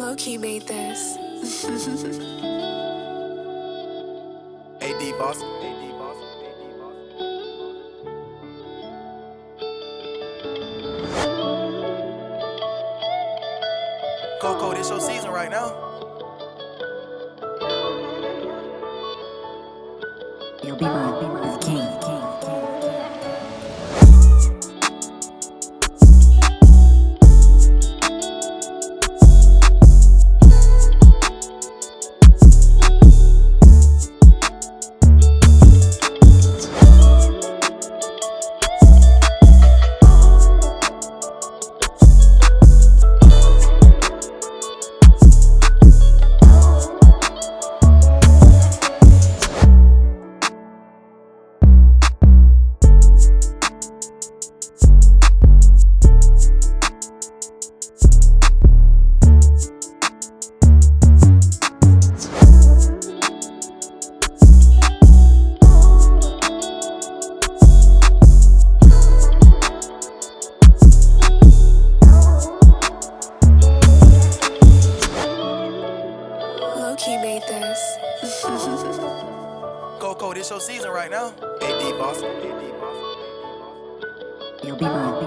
Low-key made this. AD boss. AD boss. AD boss. Coco, this your season right now. You'll be mine, Coco, this your season right now. AD boss. AD boss. Yo, be mine,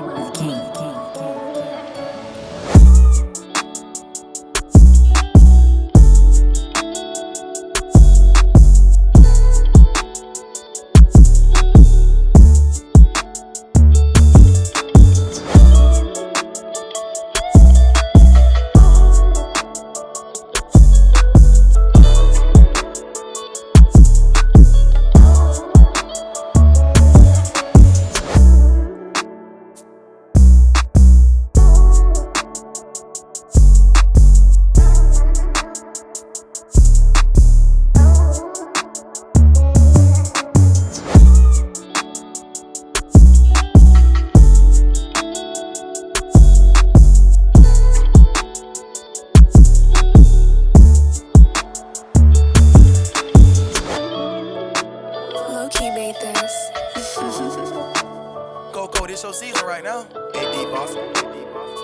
now. AD boss. AD boss.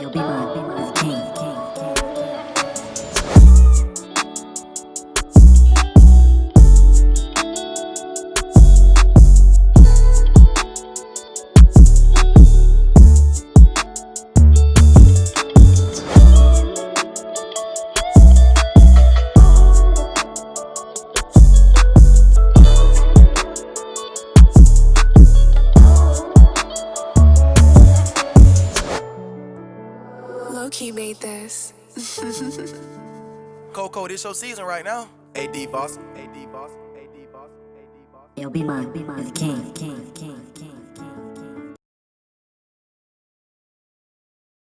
Yo, be mine, Low-key made this. Coco, this your season right now. AD boss. AD boss. AD boss. AD boss. Yo, be mine, be mine, king, king, king, king.